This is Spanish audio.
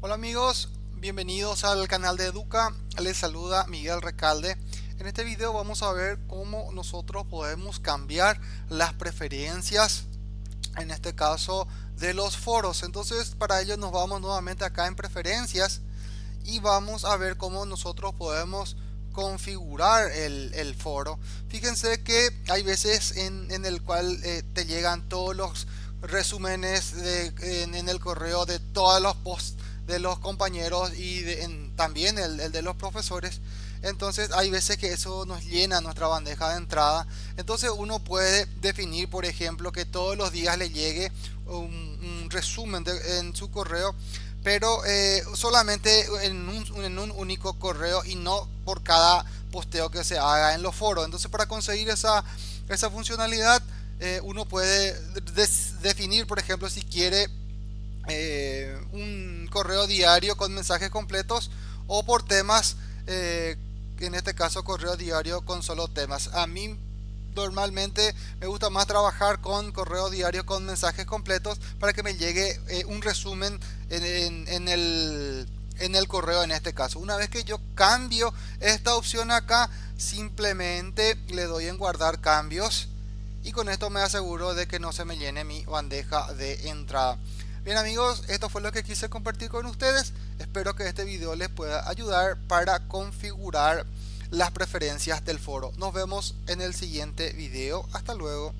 Hola amigos, bienvenidos al canal de Educa, les saluda Miguel Recalde. En este video vamos a ver cómo nosotros podemos cambiar las preferencias, en este caso de los foros. Entonces para ello nos vamos nuevamente acá en preferencias y vamos a ver cómo nosotros podemos configurar el, foro. Fíjense que hay veces en, el cual eh, te llegan todos los resúmenes en, el correo de todos los posts de los compañeros y también el, de los profesores. Entonces hay veces que eso nos llena nuestra bandeja de entrada. Entonces uno puede definir, por ejemplo, que todos los días le llegue un, resumen en su correo, pero eh, solamente en un, en un, único correo y no por cada posteo que se haga en los foros. Entonces para conseguir esa, esa funcionalidad, eh, uno puede definir, por ejemplo, si quiere eh, correo diario con mensajes completos o por temas, eh, en este caso correo diario con solo temas. A mí normalmente me gusta más trabajar con correo diario con mensajes completos para que me llegue eh, un resumen en, el, en el correo en este caso. Una vez que yo cambio esta opción acá, simplemente le doy en guardar cambios y con esto me aseguro de que no se me llene mi bandeja de entrada. Bien amigos, esto fue lo que quise compartir con ustedes. Espero que este video les pueda ayudar para configurar las preferencias del foro. Nos vemos en el siguiente video. Hasta luego.